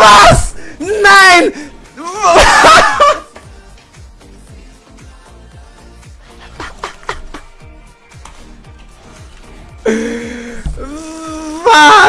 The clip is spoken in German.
Was? Nein! Was?